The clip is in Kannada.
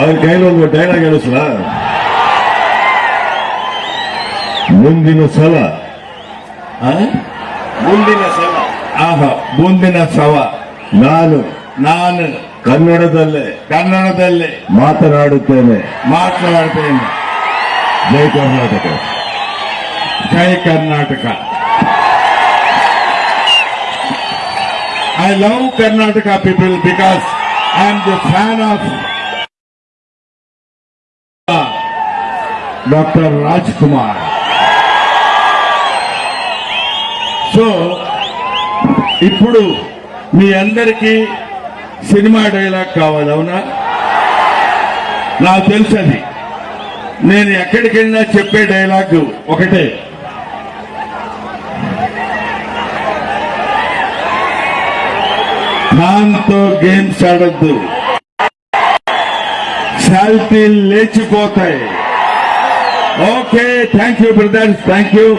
ಅವ್ರ ಕೈಲಿ ಒಂದು ಡೈಲಾಗ್ ಹೇಳಿಸ್ಲ ಮುಂದಿನ ಸಲ? ಮುಂದಿನ ಸಲ. ಆಹ ಮುಂದಿನ ಸವ ನಾನು ನಾನು ಕನ್ನಡದಲ್ಲೇ ಕನ್ನಡದಲ್ಲೇ ಮಾತನಾಡುತ್ತೇನೆ. ಮಾತನಾಡುತ್ತೇನೆ. ಜೈ ಕರ್ನಾಟಕ. ಜೈ Karnataka. I love Karnataka people because I am the fan of doctor Raj Kumar so ఇప్పుడు మీ అందరికీ సినిమా డైలాగ్ కావాలి అవునా? నాకు తెలుసది నేను ఎక్కడికెళ్ళినా చెప్పే డైలాగ్ ఒకటే. దాంతో గేమ్స్ ఆడద్దు. శాల్తీలు లేచిపోతాయి. Okay, thank you, brothers. Thank you.